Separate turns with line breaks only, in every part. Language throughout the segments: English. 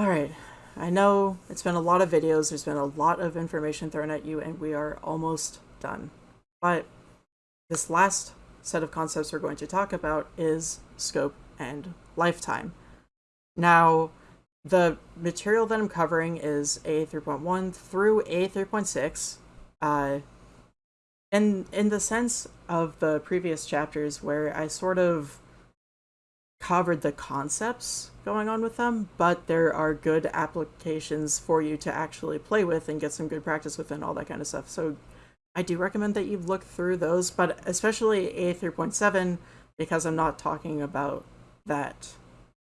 Alright, I know it's been a lot of videos, there's been a lot of information thrown at you, and we are almost done. But this last set of concepts we're going to talk about is scope and lifetime. Now, the material that I'm covering is A3.1 through A3.6. Uh, in the sense of the previous chapters where I sort of covered the concepts going on with them, but there are good applications for you to actually play with and get some good practice with and all that kind of stuff. So I do recommend that you look through those, but especially A3.7 because I'm not talking about that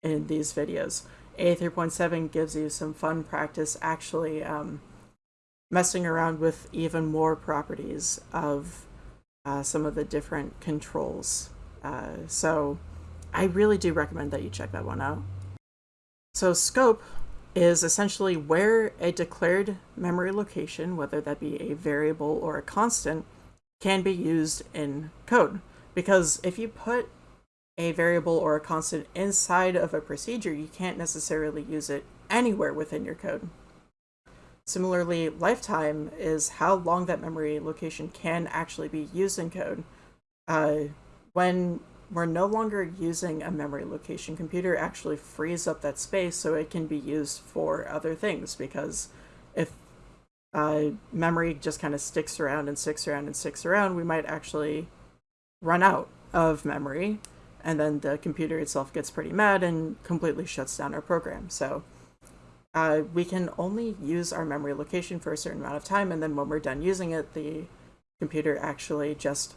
in these videos. A3.7 gives you some fun practice actually um, messing around with even more properties of uh, some of the different controls. Uh, so I really do recommend that you check that one out. So scope is essentially where a declared memory location, whether that be a variable or a constant, can be used in code. Because if you put a variable or a constant inside of a procedure, you can't necessarily use it anywhere within your code. Similarly, lifetime is how long that memory location can actually be used in code. Uh, when we're no longer using a memory location, computer actually frees up that space so it can be used for other things because if uh, memory just kind of sticks around and sticks around and sticks around, we might actually run out of memory and then the computer itself gets pretty mad and completely shuts down our program. So uh, we can only use our memory location for a certain amount of time, and then when we're done using it, the computer actually just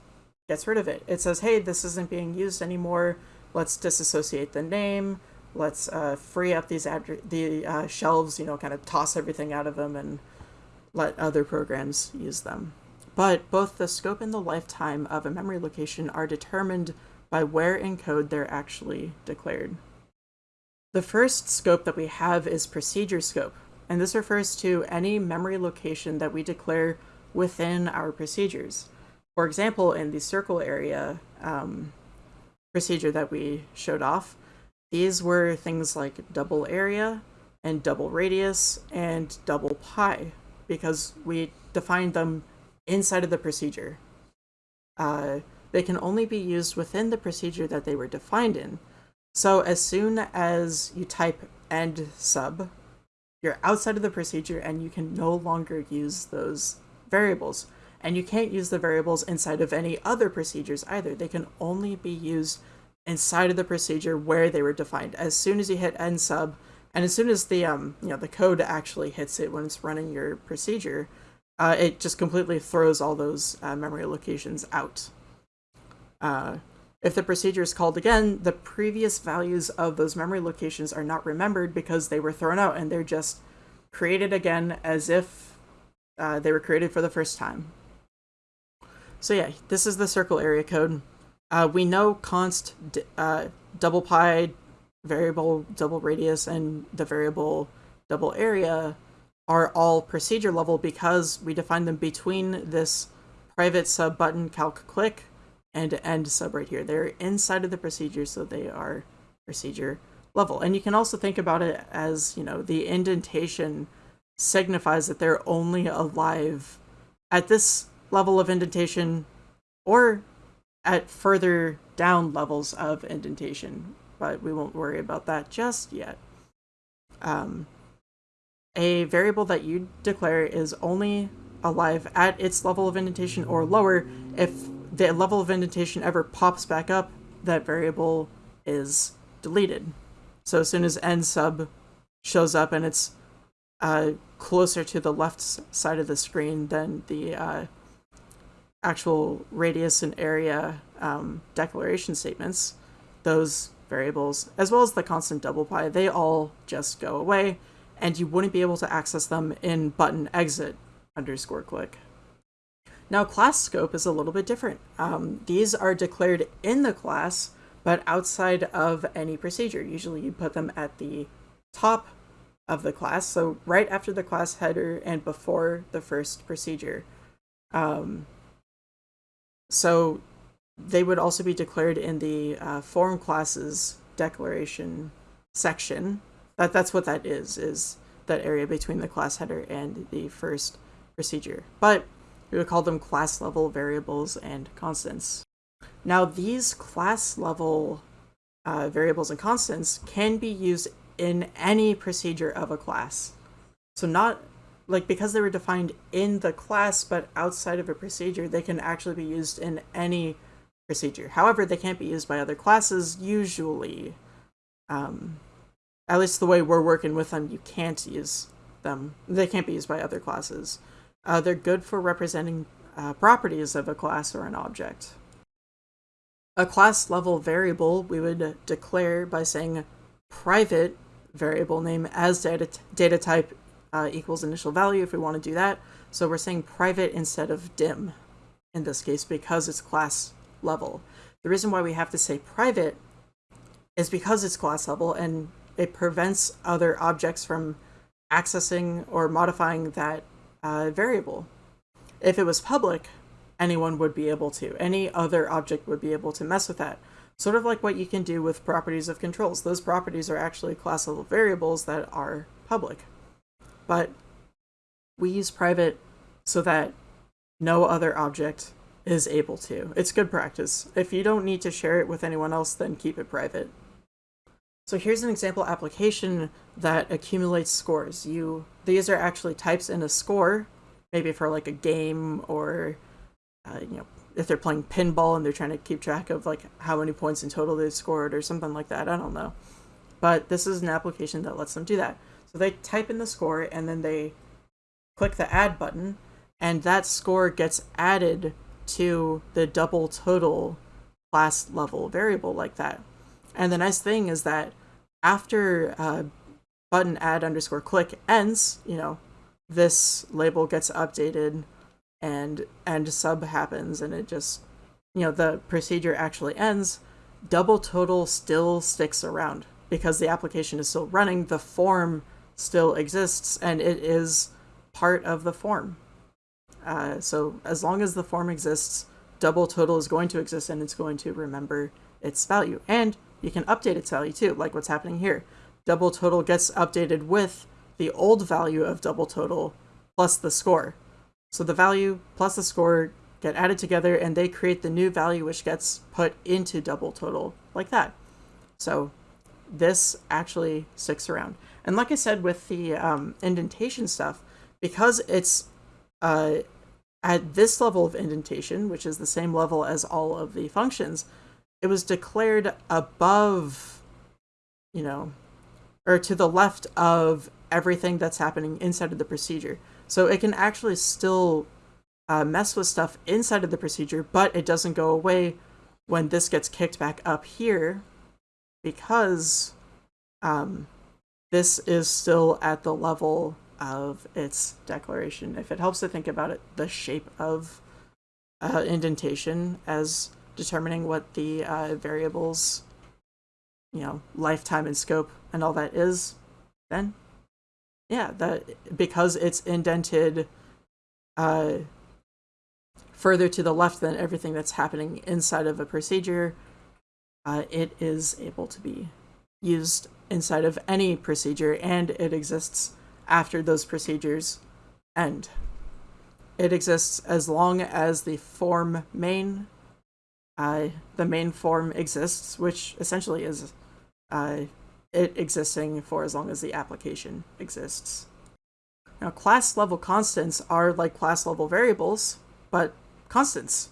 gets rid of it. It says, hey, this isn't being used anymore. Let's disassociate the name. Let's uh, free up these the uh, shelves, you know, kind of toss everything out of them and let other programs use them. But both the scope and the lifetime of a memory location are determined by where in code they're actually declared. The first scope that we have is procedure scope, and this refers to any memory location that we declare within our procedures. For example, in the circle area um, procedure that we showed off, these were things like double area and double radius and double pi because we defined them inside of the procedure. Uh, they can only be used within the procedure that they were defined in, so as soon as you type end sub, you're outside of the procedure and you can no longer use those variables. And you can't use the variables inside of any other procedures either. They can only be used inside of the procedure where they were defined. As soon as you hit end sub, and as soon as the um you know the code actually hits it when it's running your procedure, uh, it just completely throws all those uh, memory locations out. Uh, if the procedure is called again, the previous values of those memory locations are not remembered because they were thrown out and they're just created again as if uh, they were created for the first time. So yeah, this is the circle area code. Uh, we know const uh, double pi, variable double radius, and the variable double area are all procedure level because we define them between this private sub button calc click and end sub right here. They're inside of the procedure, so they are procedure level. And you can also think about it as, you know, the indentation signifies that they're only alive at this level of indentation or at further down levels of indentation, but we won't worry about that just yet. Um, a variable that you declare is only alive at its level of indentation or lower if the level of indentation ever pops back up, that variable is deleted. So as soon as end sub shows up and it's uh, closer to the left side of the screen than the uh, actual radius and area um, declaration statements, those variables, as well as the constant double pi, they all just go away, and you wouldn't be able to access them in button exit underscore click. Now class scope is a little bit different. Um, these are declared in the class, but outside of any procedure. Usually you put them at the top of the class, so right after the class header and before the first procedure. Um, so they would also be declared in the uh, form classes declaration section that that's what that is is that area between the class header and the first procedure. But we would call them class level variables and constants. Now these class level uh, variables and constants can be used in any procedure of a class. So not like because they were defined in the class but outside of a procedure, they can actually be used in any procedure. However, they can't be used by other classes usually. Um, at least the way we're working with them, you can't use them. They can't be used by other classes. Uh, they're good for representing uh, properties of a class or an object. A class level variable we would declare by saying private variable name as data, data type uh, equals initial value if we want to do that. So we're saying private instead of dim in this case because it's class level. The reason why we have to say private is because it's class level and it prevents other objects from accessing or modifying that uh, variable. If it was public, anyone would be able to. Any other object would be able to mess with that. Sort of like what you can do with properties of controls. Those properties are actually class level variables that are public. But we use private so that no other object is able to. It's good practice. If you don't need to share it with anyone else, then keep it private. So here's an example application that accumulates scores. You These are actually types in a score, maybe for like a game or, uh, you know, if they're playing pinball and they're trying to keep track of like how many points in total they've scored or something like that. I don't know. But this is an application that lets them do that. So they type in the score and then they click the add button and that score gets added to the double total class level variable like that. And the nice thing is that after uh, button add underscore click ends, you know, this label gets updated and end sub happens and it just, you know, the procedure actually ends. Double total still sticks around because the application is still running, the form still exists, and it is part of the form. Uh, so as long as the form exists, double total is going to exist and it's going to remember its value. And you can update its value too, like what's happening here. Double total gets updated with the old value of double total plus the score. So the value plus the score get added together and they create the new value which gets put into double total like that. So this actually sticks around. And like I said with the um, indentation stuff, because it's uh, at this level of indentation, which is the same level as all of the functions, it was declared above, you know, or to the left of everything that's happening inside of the procedure. So it can actually still uh, mess with stuff inside of the procedure, but it doesn't go away when this gets kicked back up here because um, this is still at the level of its declaration. If it helps to think about it, the shape of uh, indentation as determining what the uh, variables, you know, lifetime and scope and all that is, then yeah, that because it's indented uh, further to the left than everything that's happening inside of a procedure, uh, it is able to be used inside of any procedure and it exists after those procedures end. It exists as long as the form main, uh, the main form exists, which essentially is uh, it existing for as long as the application exists. Now, class level constants are like class level variables, but constants.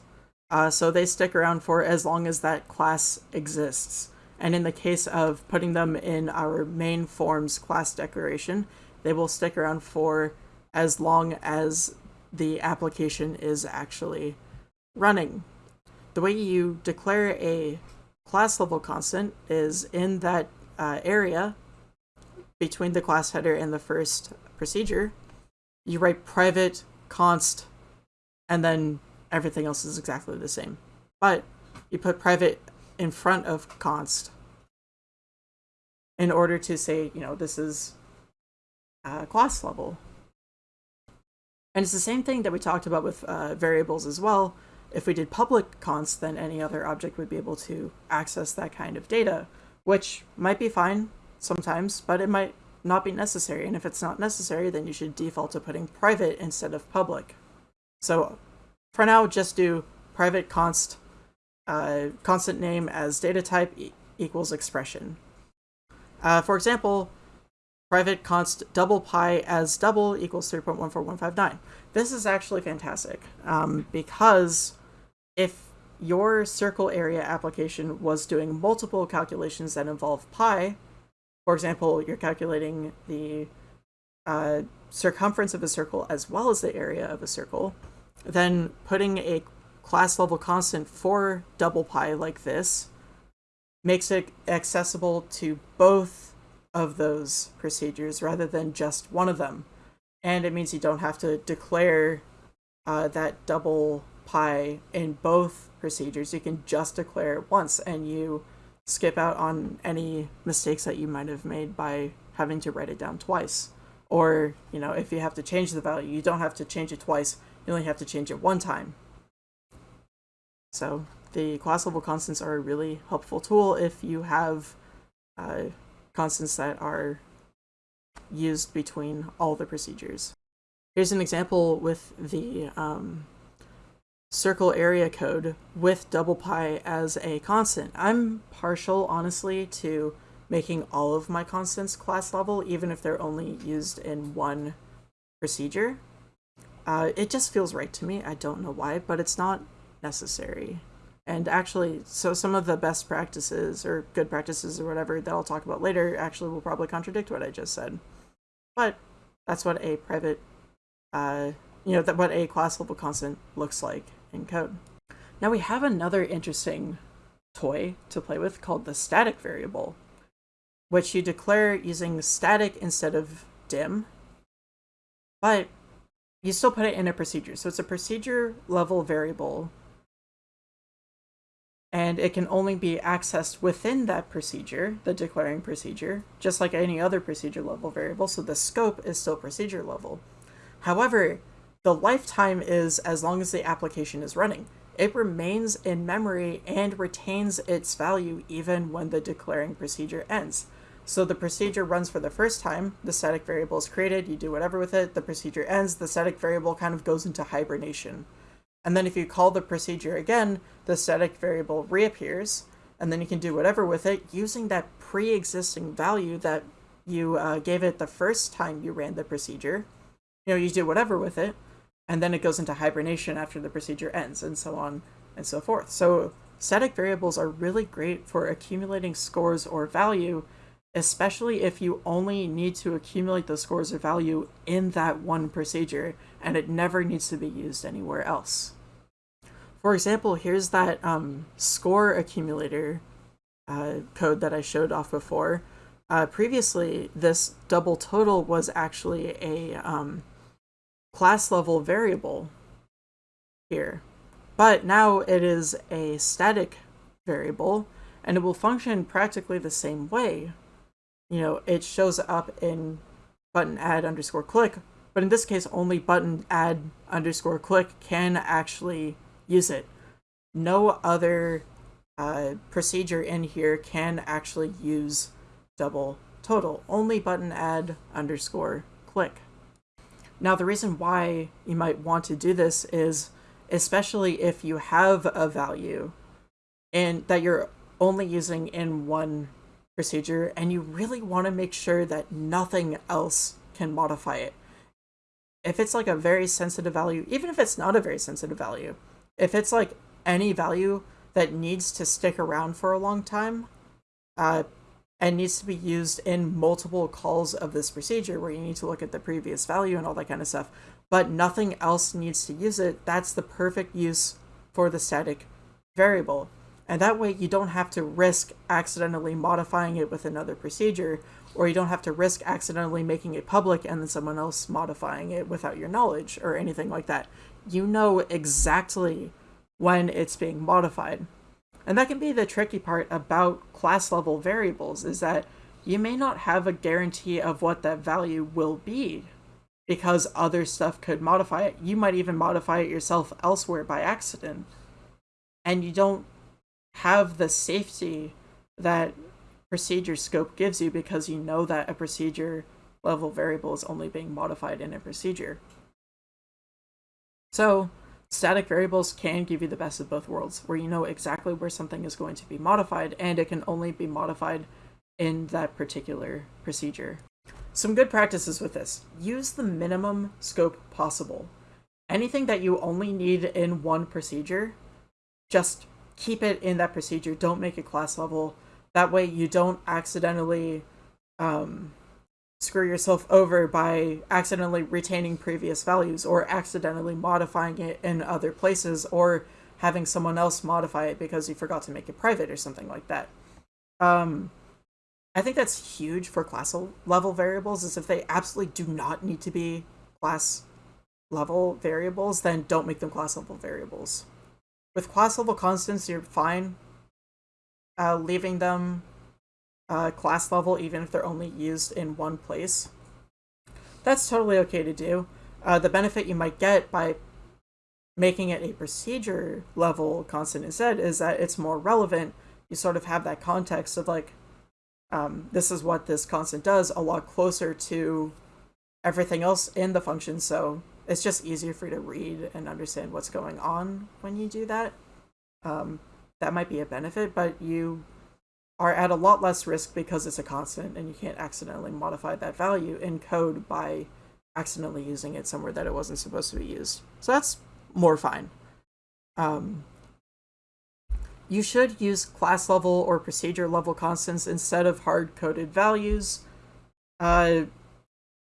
Uh, so they stick around for as long as that class exists. And in the case of putting them in our main forms class declaration, they will stick around for as long as the application is actually running. The way you declare a class level constant is in that uh, area between the class header and the first procedure, you write private const and then everything else is exactly the same. But you put private in front of const in order to say, you know, this is uh, class level. And it's the same thing that we talked about with uh, variables as well. If we did public const, then any other object would be able to access that kind of data, which might be fine sometimes, but it might not be necessary. And if it's not necessary, then you should default to putting private instead of public. So for now, just do private const uh, constant name as data type e equals expression. Uh, for example, private const double pi as double equals 3.14159. This is actually fantastic um, because if your circle area application was doing multiple calculations that involve pi, for example, you're calculating the uh, circumference of a circle as well as the area of a circle, then putting a class level constant for double pi like this makes it accessible to both of those procedures rather than just one of them. And it means you don't have to declare uh, that double pi in both procedures. You can just declare it once and you skip out on any mistakes that you might have made by having to write it down twice. Or, you know, if you have to change the value, you don't have to change it twice, you only have to change it one time. So the class level constants are a really helpful tool if you have uh, constants that are used between all the procedures. Here's an example with the um, circle area code with double pi as a constant. I'm partial, honestly, to making all of my constants class level, even if they're only used in one procedure. Uh, it just feels right to me. I don't know why, but it's not necessary. And actually, so some of the best practices or good practices or whatever that I'll talk about later actually will probably contradict what I just said. But that's what a private, uh, you know, that what a class level constant looks like in code. Now we have another interesting toy to play with called the static variable, which you declare using static instead of dim, but you still put it in a procedure. So it's a procedure level variable and it can only be accessed within that procedure, the declaring procedure, just like any other procedure level variable, so the scope is still procedure level. However, the lifetime is as long as the application is running. It remains in memory and retains its value even when the declaring procedure ends. So the procedure runs for the first time, the static variable is created, you do whatever with it, the procedure ends, the static variable kind of goes into hibernation. And then if you call the procedure again, the static variable reappears, and then you can do whatever with it using that pre-existing value that you uh, gave it the first time you ran the procedure. You know, you do whatever with it, and then it goes into hibernation after the procedure ends, and so on and so forth. So static variables are really great for accumulating scores or value, especially if you only need to accumulate the scores of value in that one procedure, and it never needs to be used anywhere else. For example, here's that um, score accumulator uh, code that I showed off before. Uh, previously, this double total was actually a um, class level variable here, but now it is a static variable and it will function practically the same way. You know, it shows up in button add underscore click, but in this case, only button add underscore click can actually use it. No other uh, procedure in here can actually use double total. Only button add underscore click. Now the reason why you might want to do this is especially if you have a value and that you're only using in one procedure and you really want to make sure that nothing else can modify it. If it's like a very sensitive value, even if it's not a very sensitive value, if it's like any value that needs to stick around for a long time uh, and needs to be used in multiple calls of this procedure where you need to look at the previous value and all that kind of stuff, but nothing else needs to use it, that's the perfect use for the static variable. And that way you don't have to risk accidentally modifying it with another procedure, or you don't have to risk accidentally making it public and then someone else modifying it without your knowledge or anything like that you know exactly when it's being modified. And that can be the tricky part about class level variables is that you may not have a guarantee of what that value will be because other stuff could modify it. You might even modify it yourself elsewhere by accident. And you don't have the safety that procedure scope gives you because you know that a procedure level variable is only being modified in a procedure. So static variables can give you the best of both worlds, where you know exactly where something is going to be modified, and it can only be modified in that particular procedure. Some good practices with this. Use the minimum scope possible. Anything that you only need in one procedure, just keep it in that procedure. Don't make it class level. That way you don't accidentally um, screw yourself over by accidentally retaining previous values or accidentally modifying it in other places or having someone else modify it because you forgot to make it private or something like that. Um, I think that's huge for class level variables is if they absolutely do not need to be class level variables, then don't make them class level variables. With class level constants, you're fine uh, leaving them uh, class level even if they're only used in one place. That's totally okay to do. Uh, the benefit you might get by making it a procedure level constant instead is that it's more relevant. You sort of have that context of like, um, this is what this constant does a lot closer to everything else in the function. So it's just easier for you to read and understand what's going on when you do that. Um, that might be a benefit, but you are at a lot less risk because it's a constant and you can't accidentally modify that value in code by accidentally using it somewhere that it wasn't supposed to be used. So that's more fine. Um, you should use class level or procedure level constants instead of hard-coded values. Uh,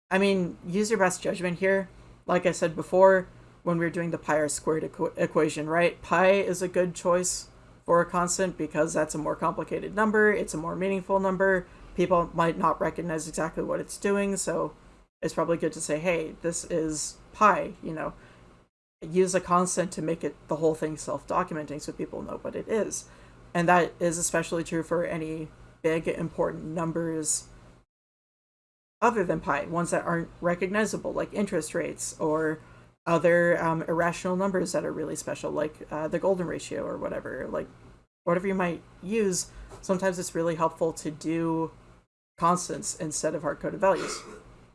I mean, use your best judgment here. Like I said before, when we were doing the pi r squared equ equation, right? Pi is a good choice for a constant because that's a more complicated number. It's a more meaningful number. People might not recognize exactly what it's doing, so it's probably good to say, hey, this is pi, you know, use a constant to make it the whole thing self-documenting so people know what it is. And that is especially true for any big important numbers other than pi, ones that aren't recognizable, like interest rates or other um, irrational numbers that are really special, like uh, the golden ratio or whatever, like whatever you might use. Sometimes it's really helpful to do constants instead of hard-coded values.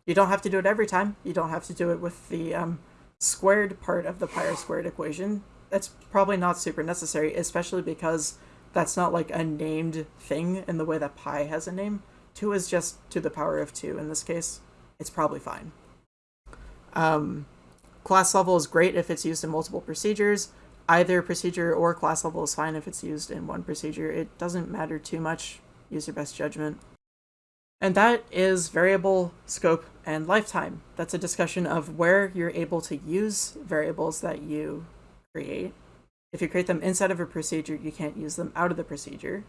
You don't have to do it every time. You don't have to do it with the um, squared part of the pi r squared equation, that's probably not super necessary, especially because that's not like a named thing in the way that pi has a name. 2 is just to the power of 2 in this case. It's probably fine. Um, class level is great if it's used in multiple procedures. Either procedure or class level is fine if it's used in one procedure. It doesn't matter too much. Use your best judgment. And that is variable, scope, and lifetime. That's a discussion of where you're able to use variables that you create. If you create them inside of a procedure, you can't use them out of the procedure,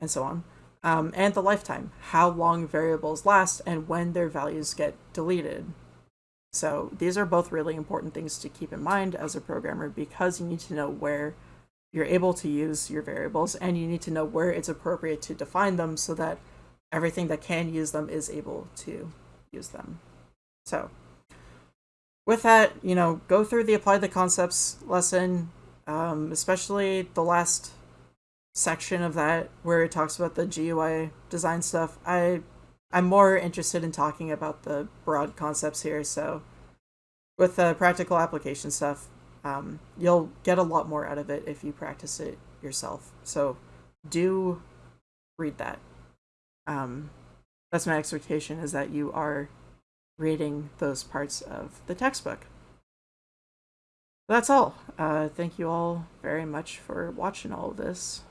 and so on. Um, and the lifetime, how long variables last and when their values get deleted. So these are both really important things to keep in mind as a programmer because you need to know where you're able to use your variables and you need to know where it's appropriate to define them so that everything that can use them is able to use them. So with that, you know, go through the apply the concepts lesson, um, especially the last section of that where it talks about the GUI design stuff. I I'm more interested in talking about the broad concepts here. So with the practical application stuff, um, you'll get a lot more out of it if you practice it yourself. So do read that um, that's my expectation is that you are reading those parts of the textbook. That's all. Uh, thank you all very much for watching all of this.